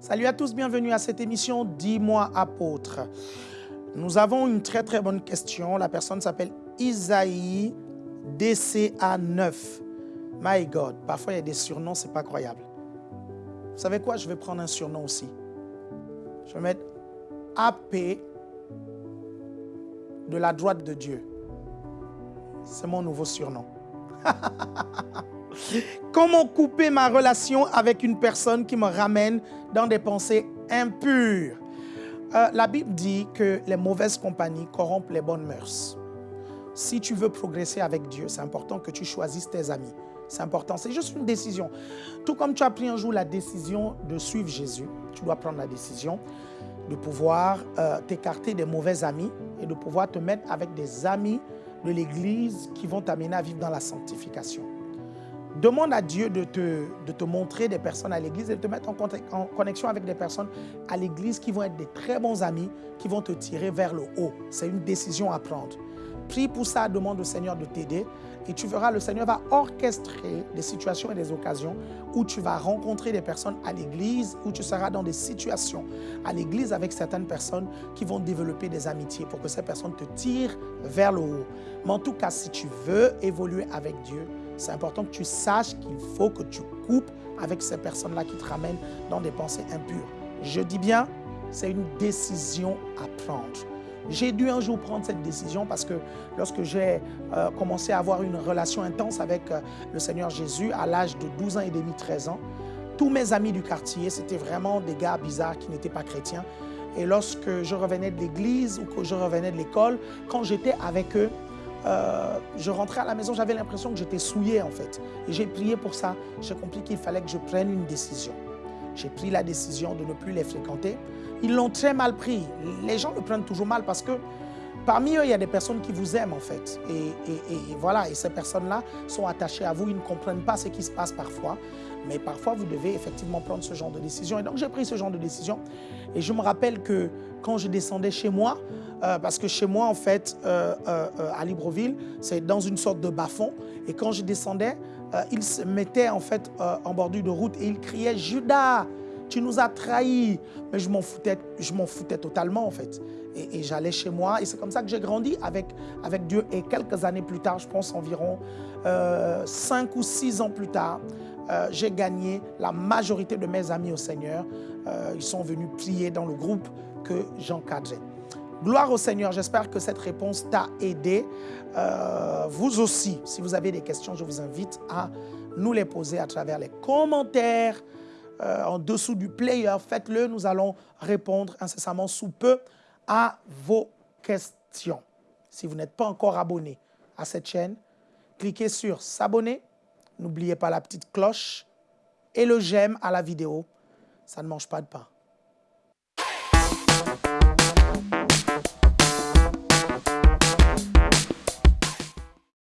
Salut à tous, bienvenue à cette émission Dis-moi apôtre. Nous avons une très très bonne question. La personne s'appelle Isaïe DCA 9. My God, parfois il y a des surnoms, c'est pas croyable. Vous savez quoi? Je vais prendre un surnom aussi. Je vais mettre AP de la droite de Dieu. C'est mon nouveau surnom. Comment couper ma relation avec une personne qui me ramène dans des pensées impures? Euh, La Bible dit que les mauvaises compagnies corrompent les bonnes mœurs. Si tu veux progresser avec Dieu, c'est important que tu choisisses tes amis. C'est important, c'est juste une décision. Tout comme tu as pris un jour la décision de suivre Jésus, tu dois prendre la décision de pouvoir euh, t'écarter des mauvais amis et de pouvoir te mettre avec des amis de l'Église qui vont t'amener à vivre dans la sanctification. Demande à Dieu de te, de te montrer des personnes à l'église et de te mettre en, en connexion avec des personnes à l'église qui vont être des très bons amis, qui vont te tirer vers le haut. C'est une décision à prendre. Prie pour ça, demande au Seigneur de t'aider et tu verras, le Seigneur va orchestrer des situations et des occasions où tu vas rencontrer des personnes à l'église, où tu seras dans des situations à l'église avec certaines personnes qui vont développer des amitiés pour que ces personnes te tirent vers le haut. Mais en tout cas, si tu veux évoluer avec Dieu, c'est important que tu saches qu'il faut que tu coupes avec ces personnes-là qui te ramènent dans des pensées impures. Je dis bien, c'est une décision à prendre. J'ai dû un jour prendre cette décision parce que lorsque j'ai euh, commencé à avoir une relation intense avec euh, le Seigneur Jésus à l'âge de 12 ans et demi, 13 ans, tous mes amis du quartier, c'était vraiment des gars bizarres qui n'étaient pas chrétiens. Et lorsque je revenais de l'église ou que je revenais de l'école, quand j'étais avec eux, euh, je rentrais à la maison, j'avais l'impression que j'étais souillé en fait. Et j'ai prié pour ça. J'ai compris qu'il fallait que je prenne une décision. J'ai pris la décision de ne plus les fréquenter. Ils l'ont très mal pris. Les gens le prennent toujours mal parce que parmi eux, il y a des personnes qui vous aiment en fait. Et, voilà, et ces personnes-là sont attachées à vous. Ils ne comprennent pas ce qui se passe parfois. Mais parfois, vous devez effectivement prendre ce genre de décision. Et donc, j'ai pris ce genre de décision. Et je me rappelle que quand je descendais chez moi, euh, parce que chez moi, en fait, euh, euh, à Libreville, c'est dans une sorte de bas-fond. Et quand je descendais, il se mettait en fait en bordure de route et il criait « Judas !» Tu nous as trahis. Mais je m'en foutais, foutais totalement en fait. Et, j'allais chez moi et c'est comme ça que j'ai grandi avec, avec Dieu. Et quelques années plus tard, je pense environ euh, cinq ou six ans plus tard, euh, j'ai gagné la majorité de mes amis au Seigneur. Euh, ils sont venus prier dans le groupe que j'encadrais. Gloire au Seigneur, j'espère que cette réponse t'a aidé. vous aussi, si vous avez des questions, je vous invite à nous les poser à travers les commentaires euh, en dessous du player, faites-le. Nous allons répondre incessamment sous peu à vos questions. Si vous n'êtes pas encore abonné à cette chaîne, cliquez sur s'abonner. N'oubliez pas la petite cloche et le j'aime à la vidéo. Ça ne mange pas de pain.